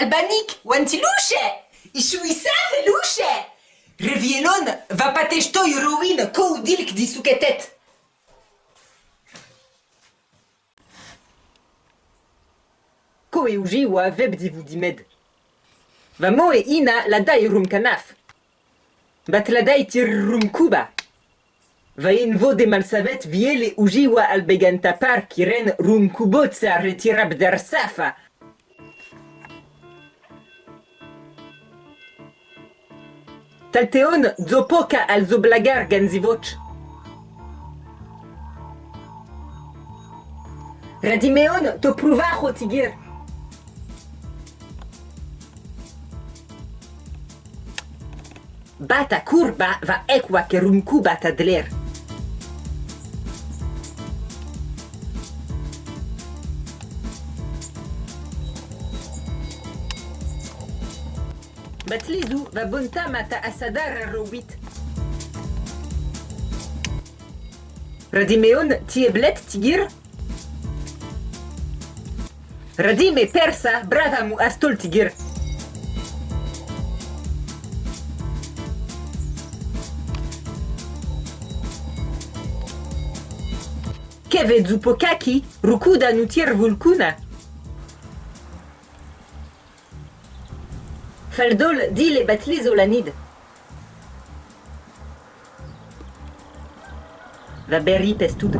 albanik, wantiluche! Ishuisa feluche! Revielon, va patesto ruin ko dilk di suketet! Ko e wa veb di dimed. Va e ina la dai rum kanaf. Bat la dai tir rum kuba. Va in vo de malsavet viele uji wa albeganta par kiren rum retirab der safa. Talteon zo poka al zo blagar gant zivoch. Radimeon to prouvar c'ho tigir. Bata kurba va ekwa ke rumku bata dler. Bet lizu da bunta mata asadar robit. Radimeon tieblet tigir. Radime persa brava mu astol tigir. كيف زوبوكاكي ركودا نتير فولكونا Faldol dile batli zolanid. Va berri pestud.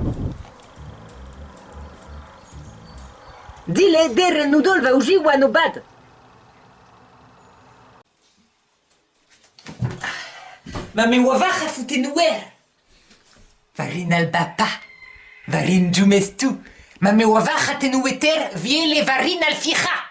Dile der nudol va uji wanobad. Ma me wavacha futenuer. Varin albapa. Varin jumestu. Ma me wavacha tenueter viele varin alficha.